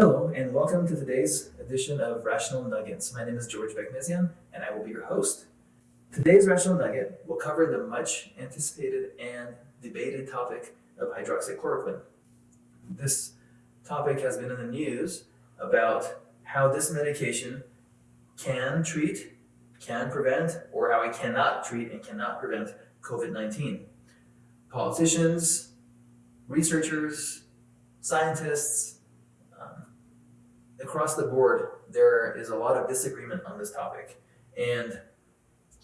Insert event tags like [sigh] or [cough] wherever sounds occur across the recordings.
Hello, and welcome to today's edition of Rational Nuggets. My name is George Bekmesian, and I will be your host. Today's Rational Nugget will cover the much anticipated and debated topic of hydroxychloroquine. This topic has been in the news about how this medication can treat, can prevent, or how it cannot treat and cannot prevent COVID-19. Politicians, researchers, scientists, across the board, there is a lot of disagreement on this topic. And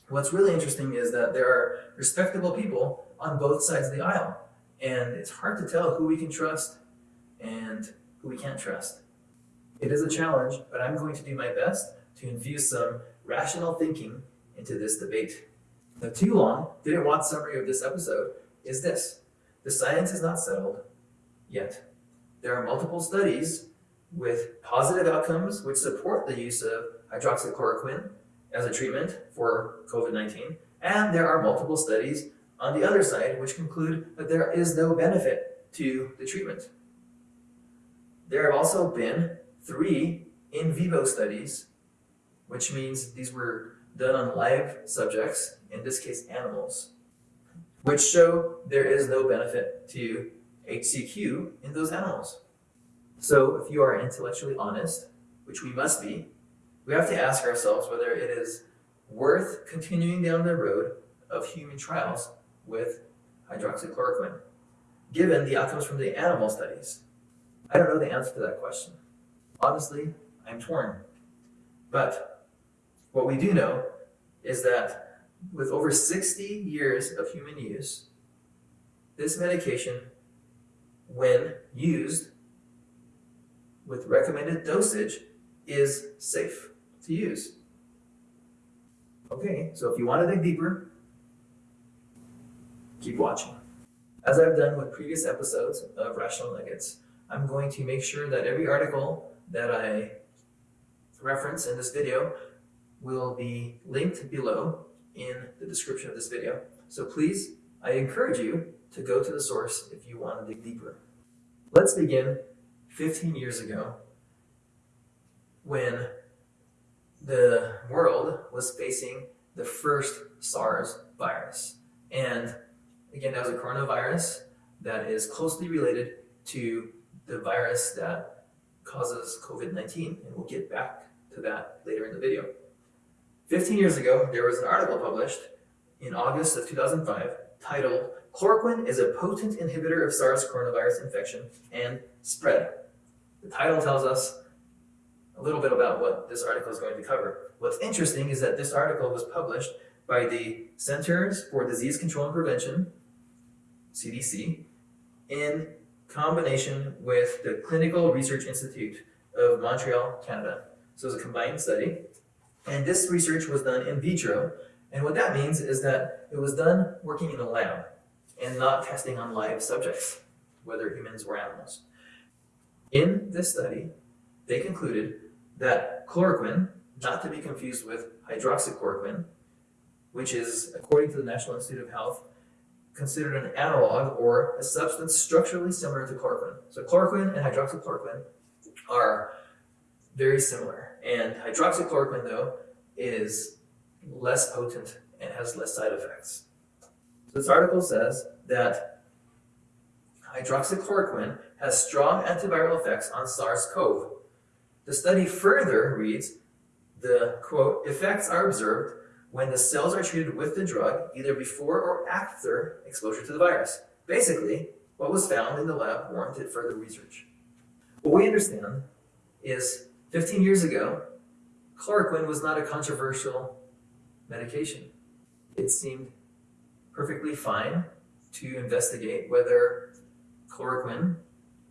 what's really interesting is that there are respectable people on both sides of the aisle. And it's hard to tell who we can trust and who we can't trust. It is a challenge, but I'm going to do my best to infuse some rational thinking into this debate. The too long, didn't want summary of this episode is this. The science is not settled yet. There are multiple studies with positive outcomes which support the use of hydroxychloroquine as a treatment for COVID-19, and there are multiple studies on the other side which conclude that there is no benefit to the treatment. There have also been three in vivo studies, which means these were done on live subjects, in this case animals, which show there is no benefit to HCQ in those animals. So if you are intellectually honest, which we must be, we have to ask ourselves whether it is worth continuing down the road of human trials with hydroxychloroquine, given the outcomes from the animal studies. I don't know the answer to that question. Honestly, I'm torn. But what we do know is that with over 60 years of human use, this medication, when used with recommended dosage, is safe to use. Okay, so if you want to dig deeper, keep watching. As I've done with previous episodes of Rational Nuggets, I'm going to make sure that every article that I reference in this video will be linked below in the description of this video. So please, I encourage you to go to the source if you want to dig deeper. Let's begin 15 years ago when the world was facing the first SARS virus. And again, that was a coronavirus that is closely related to the virus that causes COVID-19, and we'll get back to that later in the video. 15 years ago, there was an article published in August of 2005 titled, Chloroquine is a potent inhibitor of SARS coronavirus infection and spread. The title tells us a little bit about what this article is going to cover. What's interesting is that this article was published by the Centers for Disease Control and Prevention, CDC, in combination with the Clinical Research Institute of Montreal, Canada. So it's a combined study. And this research was done in vitro. And what that means is that it was done working in a lab and not testing on live subjects, whether humans or animals. In this study, they concluded that chloroquine, not to be confused with hydroxychloroquine, which is, according to the National Institute of Health, considered an analog or a substance structurally similar to chloroquine. So chloroquine and hydroxychloroquine are very similar. And hydroxychloroquine, though, is less potent and has less side effects. So this article says that hydroxychloroquine has strong antiviral effects on SARS-CoV. The study further reads, the quote, effects are observed when the cells are treated with the drug either before or after exposure to the virus. Basically, what was found in the lab warranted further research. What we understand is 15 years ago, chloroquine was not a controversial medication. It seemed perfectly fine to investigate whether chloroquine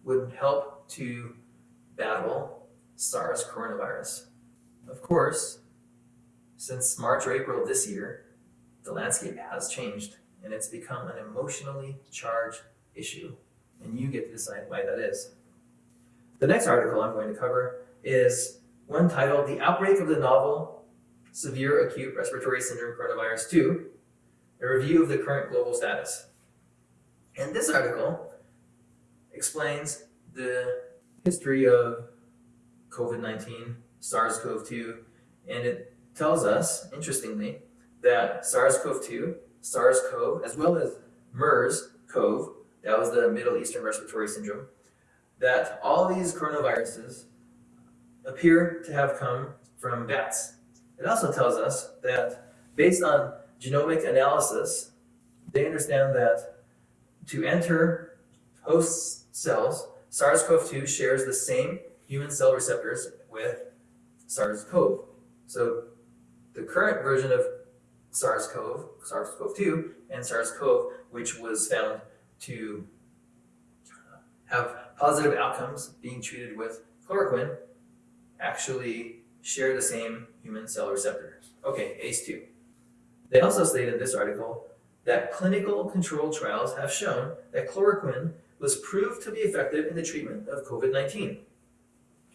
would help to battle SARS coronavirus. Of course, since March or April this year, the landscape has changed and it's become an emotionally charged issue. And you get to decide why that is. The next article I'm going to cover is one titled The Outbreak of the Novel Severe Acute Respiratory Syndrome Coronavirus 2, a review of the current global status. And this article explains the history of COVID 19, SARS CoV 2, and it tells us, interestingly, that SARS CoV 2, SARS CoV, as well as MERS CoV, that was the Middle Eastern Respiratory Syndrome, that all these coronaviruses appear to have come from bats. It also tells us that based on genomic analysis, they understand that to enter host cells, SARS-CoV-2 shares the same human cell receptors with SARS-CoV. So the current version of SARS-CoV, SARS-CoV-2, and SARS-CoV, which was found to have positive outcomes being treated with chloroquine, actually share the same human cell receptors. Okay, ACE2. They also stated in this article that clinical control trials have shown that chloroquine was proved to be effective in the treatment of COVID-19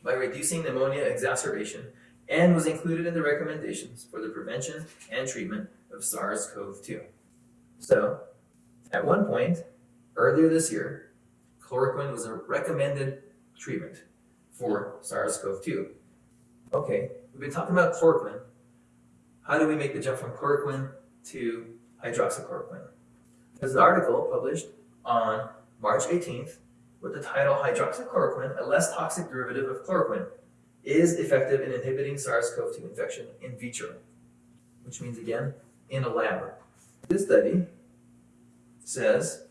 by reducing pneumonia exacerbation and was included in the recommendations for the prevention and treatment of SARS-CoV-2. So, at one point, earlier this year, chloroquine was a recommended treatment for SARS-CoV-2. Okay, we've been talking about chloroquine. How do we make the jump from chloroquine to hydroxychloroquine? There's an article published on March 18th with the title Hydroxychloroquine, a less toxic derivative of chloroquine, is effective in inhibiting SARS-CoV-2 infection in vitro, which means again, in a lab. This study says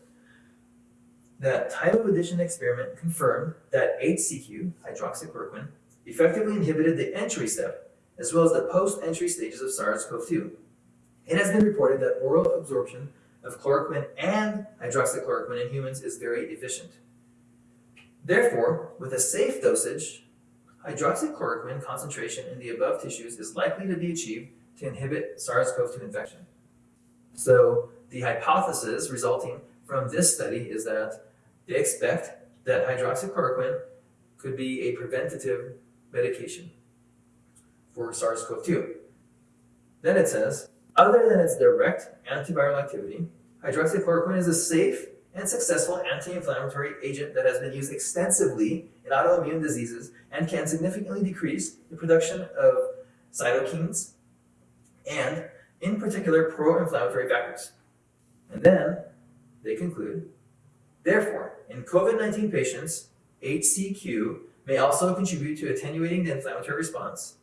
that time of addition experiment confirmed that HCQ, hydroxychloroquine, effectively inhibited the entry step as well as the post-entry stages of SARS-CoV-2. It has been reported that oral absorption of chloroquine and hydroxychloroquine in humans is very efficient. Therefore, with a safe dosage, hydroxychloroquine concentration in the above tissues is likely to be achieved to inhibit SARS-CoV-2 infection. So the hypothesis resulting from this study is that they expect that hydroxychloroquine could be a preventative medication for SARS-CoV-2. Then it says, other than its direct antiviral activity, hydroxychloroquine is a safe and successful anti-inflammatory agent that has been used extensively in autoimmune diseases and can significantly decrease the production of cytokines and, in particular, pro-inflammatory factors. And then they conclude, therefore, in COVID-19 patients, HCQ may also contribute to attenuating the inflammatory response.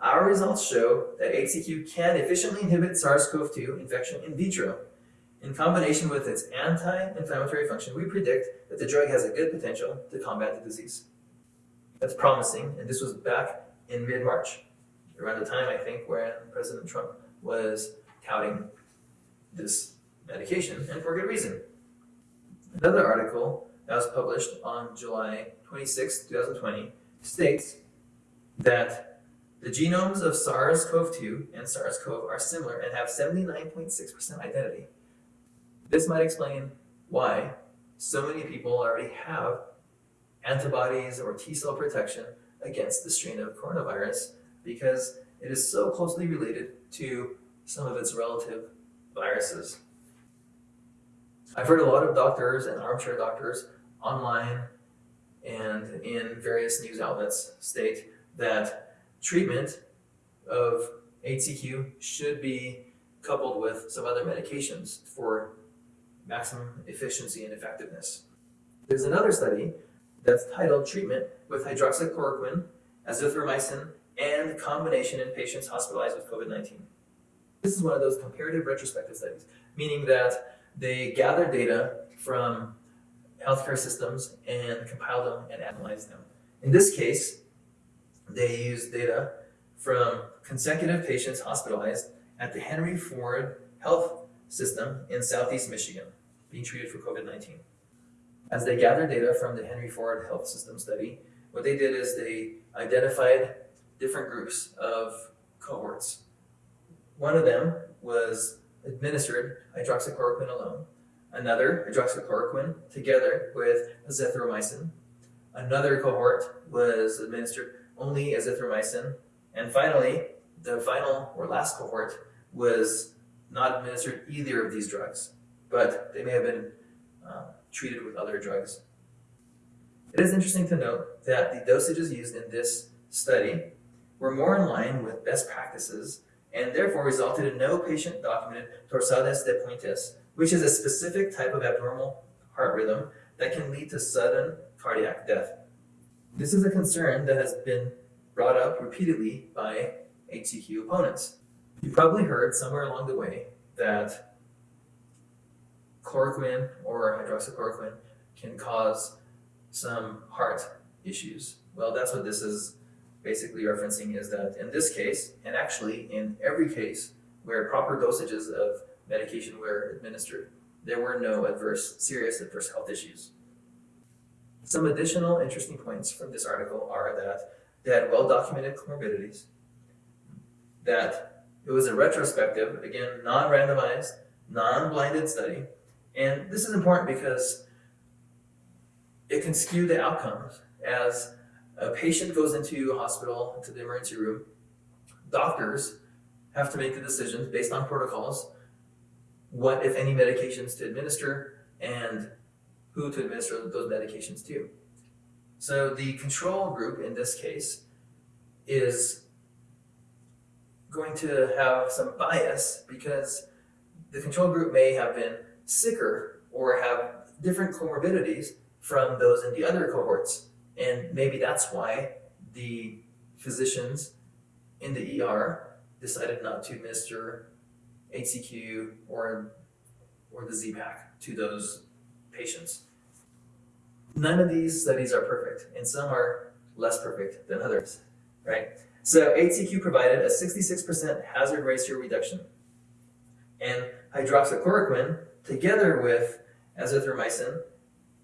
Our results show that HCQ can efficiently inhibit SARS-CoV-2 infection in vitro. In combination with its anti-inflammatory function, we predict that the drug has a good potential to combat the disease. That's promising, and this was back in mid-March, around the time, I think, when President Trump was touting this medication, and for good reason. Another article that was published on July 26, 2020, states that the genomes of SARS-CoV-2 and SARS-CoV are similar and have 79.6% identity. This might explain why so many people already have antibodies or T cell protection against the strain of coronavirus because it is so closely related to some of its relative viruses. I've heard a lot of doctors and armchair doctors online and in various news outlets state that treatment of HCQ should be coupled with some other medications for maximum efficiency and effectiveness. There's another study that's titled Treatment with Hydroxychloroquine, Azithromycin, and Combination in Patients Hospitalized with COVID-19. This is one of those comparative retrospective studies, meaning that they gather data from healthcare systems and compile them and analyze them. In this case, they used data from consecutive patients hospitalized at the Henry Ford Health System in Southeast Michigan being treated for COVID-19. As they gathered data from the Henry Ford Health System study, what they did is they identified different groups of cohorts. One of them was administered hydroxychloroquine alone, another hydroxychloroquine together with azithromycin. Another cohort was administered only azithromycin. And finally, the final or last cohort was not administered either of these drugs, but they may have been uh, treated with other drugs. It is interesting to note that the dosages used in this study were more in line with best practices and therefore resulted in no patient documented torsades de pointes, which is a specific type of abnormal heart rhythm that can lead to sudden cardiac death. This is a concern that has been brought up repeatedly by HCQ opponents. You probably heard somewhere along the way that chloroquine or hydroxychloroquine can cause some heart issues. Well, that's what this is basically referencing is that in this case, and actually in every case where proper dosages of medication were administered, there were no adverse, serious adverse health issues. Some additional interesting points from this article are that they had well-documented comorbidities, that it was a retrospective, again, non-randomized, non-blinded study, and this is important because it can skew the outcomes as a patient goes into a hospital, into the emergency room, doctors have to make the decisions based on protocols, what, if any, medications to administer, and who to administer those medications to. So the control group in this case is going to have some bias because the control group may have been sicker or have different comorbidities from those in the other cohorts. And maybe that's why the physicians in the ER decided not to administer HCQ or, or the Z-Pak to those patients. None of these studies are perfect, and some are less perfect than others, right? So HCQ provided a 66% hazard ratio reduction, and hydroxychloroquine, together with azithromycin,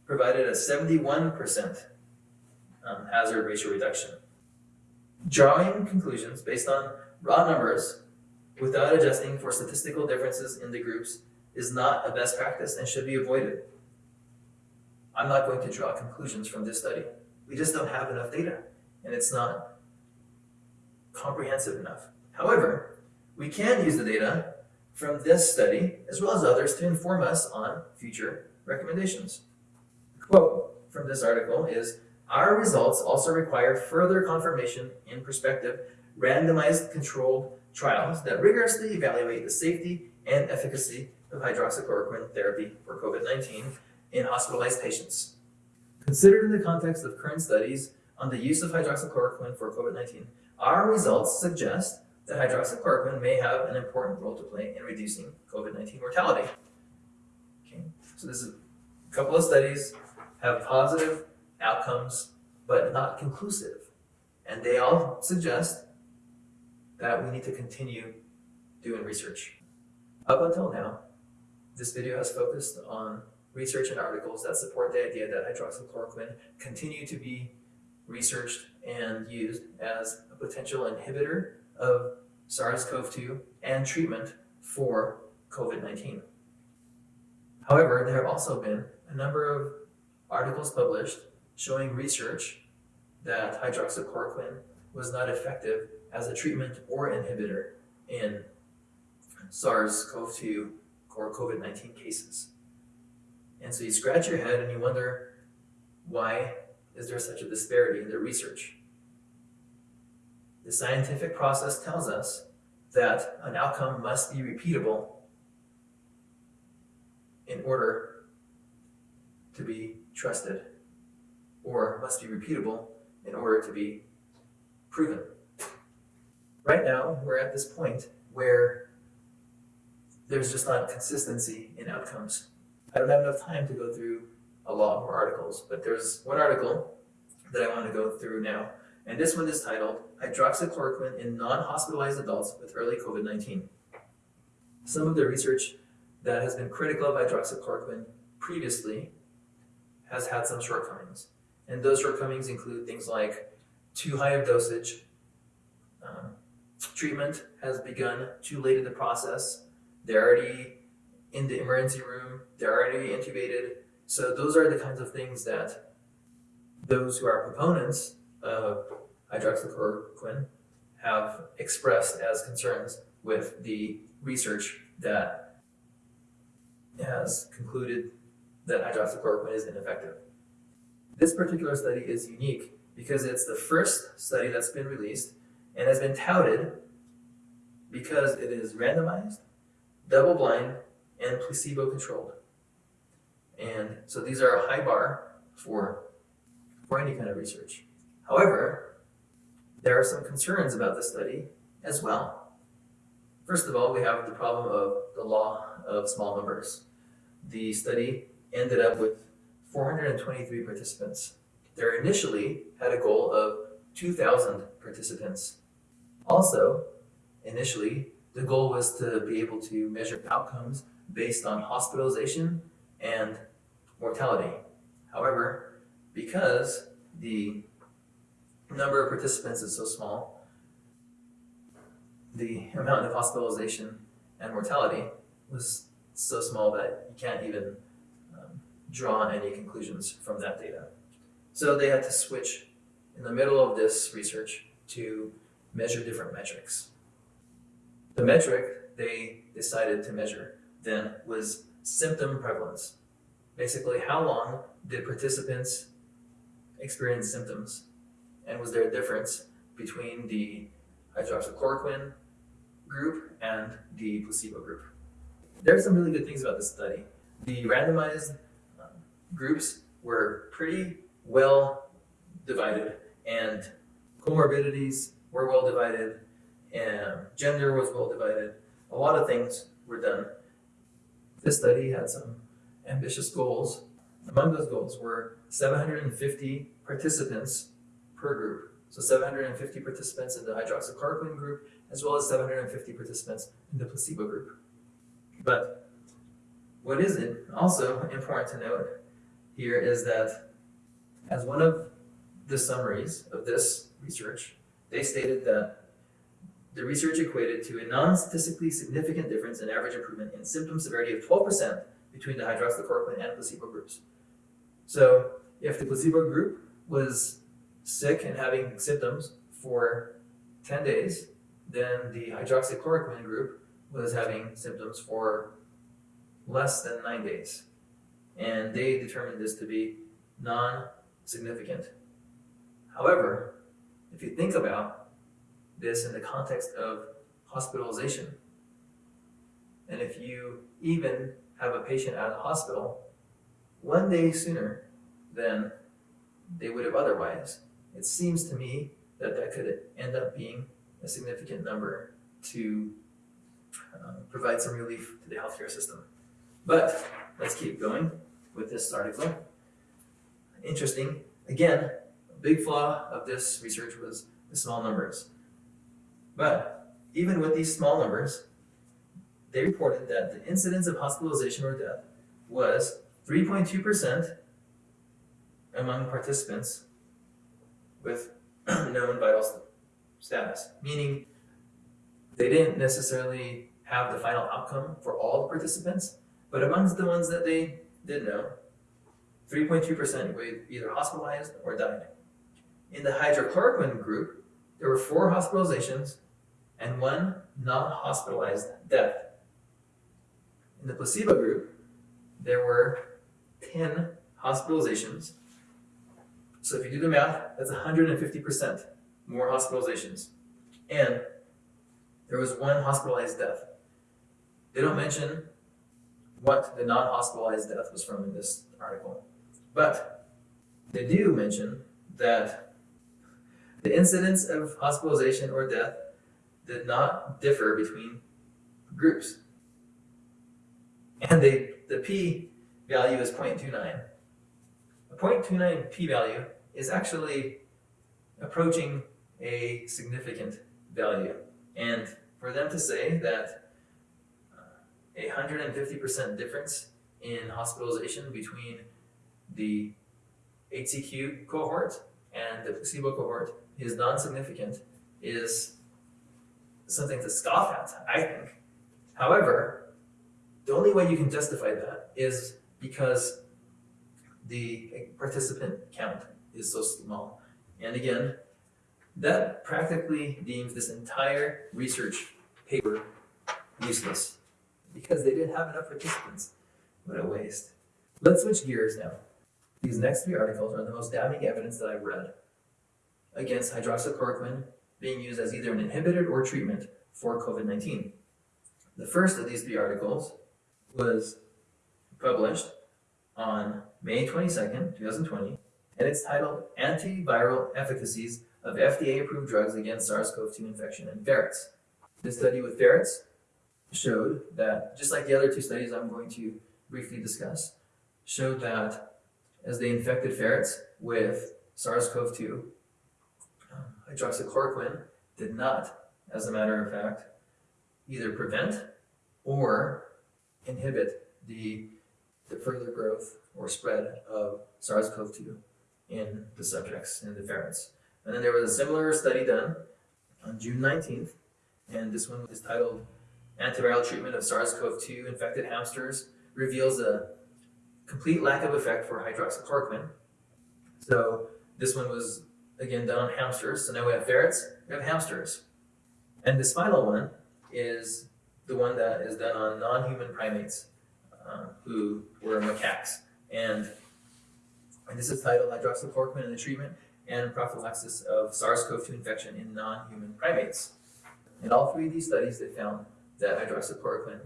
provided a 71% um, hazard ratio reduction. Drawing conclusions based on raw numbers without adjusting for statistical differences in the groups is not a best practice and should be avoided. I'm not going to draw conclusions from this study. We just don't have enough data and it's not comprehensive enough. However, we can use the data from this study as well as others to inform us on future recommendations. quote from this article is, our results also require further confirmation in prospective randomized controlled trials that rigorously evaluate the safety and efficacy of hydroxychloroquine therapy for COVID-19 in hospitalized patients. Considered in the context of current studies on the use of hydroxychloroquine for COVID-19, our results suggest that hydroxychloroquine may have an important role to play in reducing COVID-19 mortality. Okay, so this is a couple of studies have positive outcomes, but not conclusive. And they all suggest that we need to continue doing research. Up until now, this video has focused on research and articles that support the idea that hydroxychloroquine continue to be researched and used as a potential inhibitor of SARS-CoV-2 and treatment for COVID-19. However, there have also been a number of articles published showing research that hydroxychloroquine was not effective as a treatment or inhibitor in SARS-CoV-2 or COVID-19 cases. And so you scratch your head and you wonder, why is there such a disparity in the research? The scientific process tells us that an outcome must be repeatable in order to be trusted or must be repeatable in order to be proven. Right now, we're at this point where there's just not consistency in outcomes. I don't have enough time to go through a lot more articles, but there's one article that I want to go through now. And this one is titled Hydroxychloroquine in Non-Hospitalized Adults with Early COVID-19. Some of the research that has been critical of hydroxychloroquine previously has had some shortcomings. And those shortcomings include things like too high of dosage, um, treatment has begun too late in the process, they're already in the emergency room, they're already intubated. So those are the kinds of things that those who are proponents of hydroxychloroquine have expressed as concerns with the research that has concluded that hydroxychloroquine is ineffective. This particular study is unique because it's the first study that's been released and has been touted because it is randomized, double blind, and placebo controlled. And so these are a high bar for, for any kind of research. However, there are some concerns about the study as well. First of all, we have the problem of the law of small numbers. The study ended up with 423 participants. There initially had a goal of 2,000 participants. Also, initially, the goal was to be able to measure outcomes based on hospitalization and mortality. However, because the number of participants is so small, the amount of hospitalization and mortality was so small that you can't even um, draw any conclusions from that data. So they had to switch in the middle of this research to measure different metrics. The metric they decided to measure then was symptom prevalence. Basically, how long did participants experience symptoms? And was there a difference between the hydroxychloroquine group and the placebo group? There are some really good things about this study. The randomized um, groups were pretty well divided, and comorbidities were well divided, and gender was well divided. A lot of things were done. This study had some ambitious goals. Among those goals were 750 participants per group. So 750 participants in the hydroxychloroquine group, as well as 750 participants in the placebo group. But what is it also important to note here is that as one of the summaries of this research, they stated that the research equated to a non-statistically significant difference in average improvement in symptom severity of 12% between the hydroxychloroquine and placebo groups. So if the placebo group was sick and having symptoms for 10 days, then the hydroxychloroquine group was having symptoms for less than nine days. And they determined this to be non-significant. However, if you think about this in the context of hospitalization, and if you even have a patient at a hospital one day sooner than they would have otherwise, it seems to me that that could end up being a significant number to um, provide some relief to the healthcare system. But let's keep going with this article. Interesting. Again, a big flaw of this research was the small numbers. But even with these small numbers, they reported that the incidence of hospitalization or death was 3.2% among participants with [clears throat] known vital status, meaning they didn't necessarily have the final outcome for all the participants, but amongst the ones that they did know, 3.2% were either hospitalized or died. In the hydrochloroquine group, there were four hospitalizations and one non-hospitalized death. In the placebo group, there were 10 hospitalizations. So if you do the math, that's 150% more hospitalizations. And there was one hospitalized death. They don't mention what the non-hospitalized death was from in this article. But they do mention that the incidence of hospitalization or death did not differ between groups. And they, the p value is 0.29. A 0.29 p value is actually approaching a significant value. And for them to say that uh, a 150% difference in hospitalization between the HCQ cohort and the placebo cohort is non-significant is something to scoff at, I think. However, the only way you can justify that is because the participant count is so small. And again, that practically deems this entire research paper useless because they didn't have enough participants. What a waste. Let's switch gears now. These next three articles are the most damning evidence that I've read. against hydroxychloroquine being used as either an inhibitor or treatment for COVID 19. The first of these three articles was published on May 22nd, 2020, and it's titled Antiviral Efficacies of FDA Approved Drugs Against SARS CoV 2 Infection in Ferrets. This study with ferrets showed that, just like the other two studies I'm going to briefly discuss, showed that as they infected ferrets with SARS CoV 2, um, hydroxychloroquine did not, as a matter of fact, either prevent or inhibit the, the further growth or spread of SARS CoV 2 in the subjects, in the ferrets. And then there was a similar study done on June 19th, and this one is titled Antiviral Treatment of SARS CoV 2 Infected Hamsters Reveals a Complete Lack of Effect for Hydroxychloroquine. So this one was again done on hamsters. So now we have ferrets, we have hamsters. And this final one is the one that is done on non human primates uh, who were macaques. And, and this is titled Hydroxychloroquine in the Treatment and Prophylaxis of SARS CoV 2 Infection in Non Human Primates. In all three of these studies, they found that hydroxychloroquine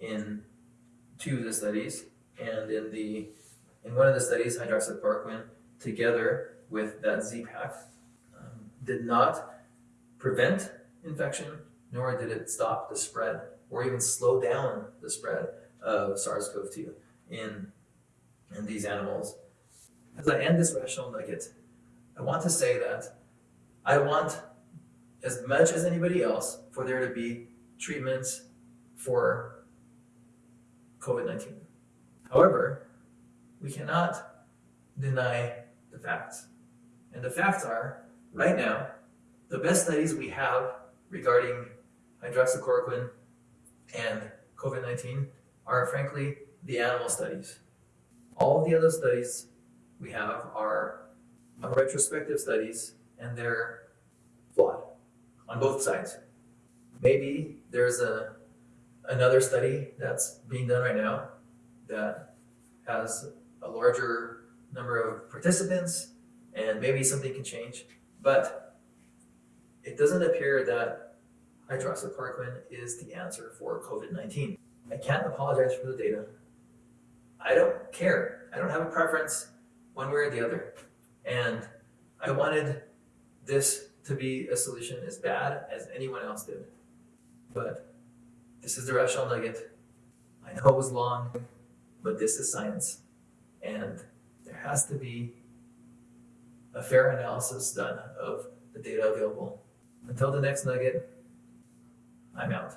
in two of the studies, and in the in one of the studies, hydroxychloroquine together with that Z-Pak um, did not prevent infection, nor did it stop the spread or even slow down the spread of SARS-CoV-2 in, in these animals. As I end this rational nugget, I want to say that I want, as much as anybody else, for there to be treatments for COVID-19. However, we cannot deny the facts. And the facts are, right now, the best studies we have regarding hydroxychloroquine and COVID 19 are, frankly, the animal studies. All the other studies we have are retrospective studies, and they're flawed on both sides. Maybe there's a another study that's being done right now that has a larger number of participants and maybe something can change. But it doesn't appear that hydroxychloroquine is the answer for COVID 19. I can't apologize for the data. I don't care. I don't have a preference one way or the other. And I wanted this to be a solution as bad as anyone else did. But this is the rational nugget. I know it was long, but this is science. And there has to be a fair analysis done of the data available. Until the next nugget, I'm out.